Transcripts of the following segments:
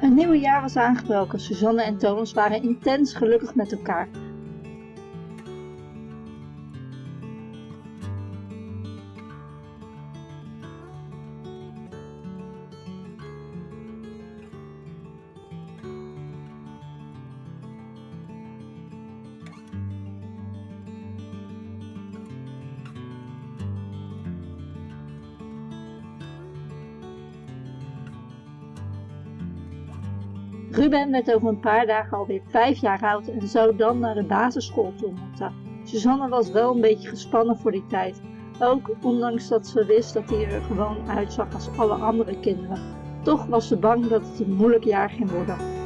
Een nieuwe jaar was aangebroken. Suzanne en Thomas waren intens gelukkig met elkaar. Ruben werd over een paar dagen alweer vijf jaar oud en zou dan naar de basisschool toe moeten. Suzanne was wel een beetje gespannen voor die tijd. Ook ondanks dat ze wist dat hij er gewoon uitzag als alle andere kinderen. Toch was ze bang dat het een moeilijk jaar ging worden.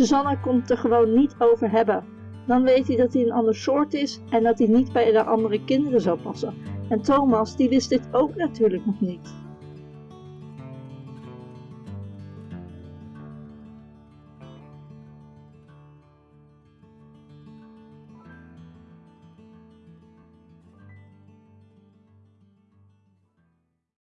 Susanne kon het er gewoon niet over hebben. Dan weet hij dat hij een ander soort is en dat hij niet bij de andere kinderen zou passen. En Thomas die wist dit ook natuurlijk nog niet.